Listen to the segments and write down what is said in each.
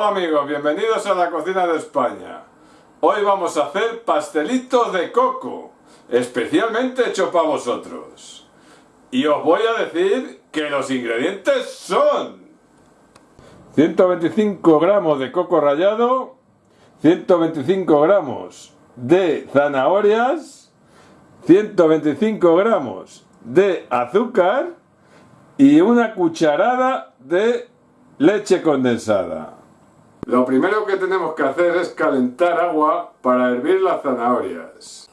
Hola amigos, bienvenidos a la cocina de España. Hoy vamos a hacer pastelitos de coco, especialmente hecho para vosotros. Y os voy a decir que los ingredientes son 125 gramos de coco rallado, 125 gramos de zanahorias, 125 gramos de azúcar y una cucharada de leche condensada. Lo primero que tenemos que hacer es calentar agua para hervir las zanahorias.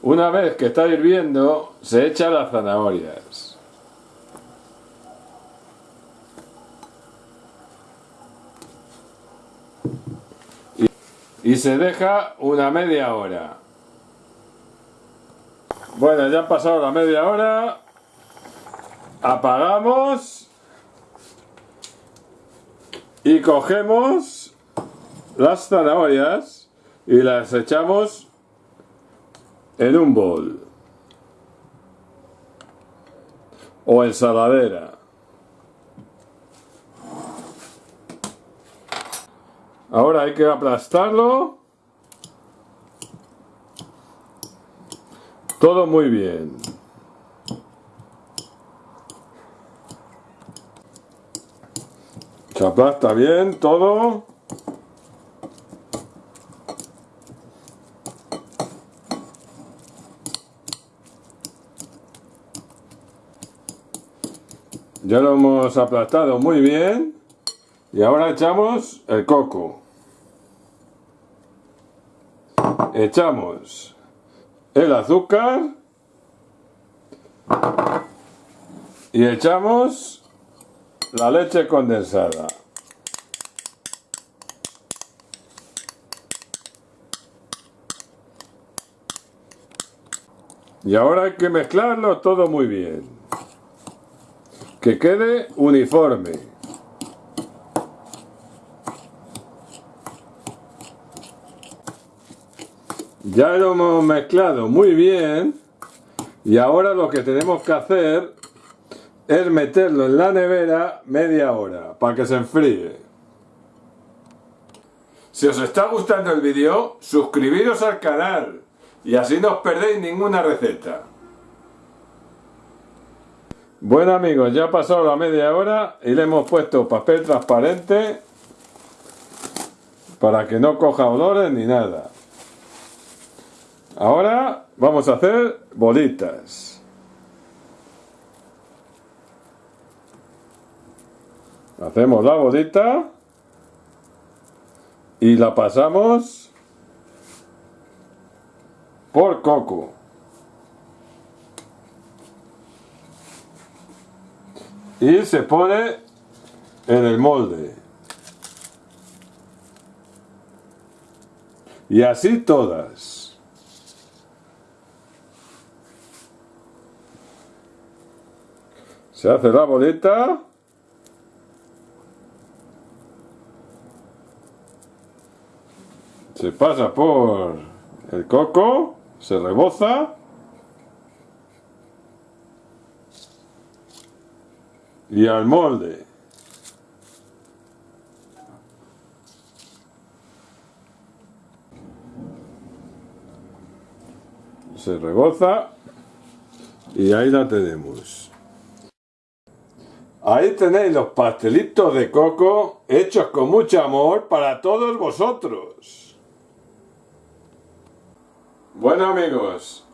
Una vez que está hirviendo, se echa las zanahorias. Y, se deja una media hora. Bueno, ya ha pasado la media hora apagamos y cogemos las zanahorias y las echamos en un bol o ensaladera. Ahora hay que aplastarlo. Todo muy bien. Se aplasta bien todo. Ya lo hemos aplastado muy bien. Y ahora echamos el coco. Echamos el azúcar. Y echamos la leche condensada. Y ahora hay que mezclarlo todo muy bien. Que quede uniforme. Ya lo hemos mezclado muy bien. Y ahora lo que tenemos que hacer es meterlo en la nevera media hora para que se enfríe. Si os está gustando el vídeo, suscribiros al canal y así no os perdéis ninguna receta. Bueno amigos, ya ha pasado la media hora y le hemos puesto papel transparente para que no coja olores ni nada. Ahora vamos a hacer bolitas. Hacemos la bolita y la pasamos por coco. Y se pone en el molde. Y así todas. Se hace la bolita. Se pasa por el coco, se reboza y al molde. Se reboza y ahí la tenemos. Ahí tenéis los pastelitos de coco hechos con mucho amor para todos vosotros. Bueno amigos,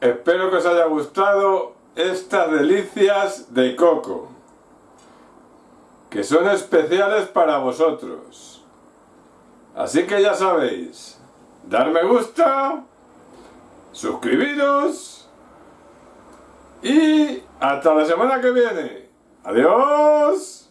espero que os haya gustado estas delicias de coco, que son especiales para vosotros. Así que ya sabéis, dar me gusta, suscribiros y hasta la semana que viene. ¡Adiós!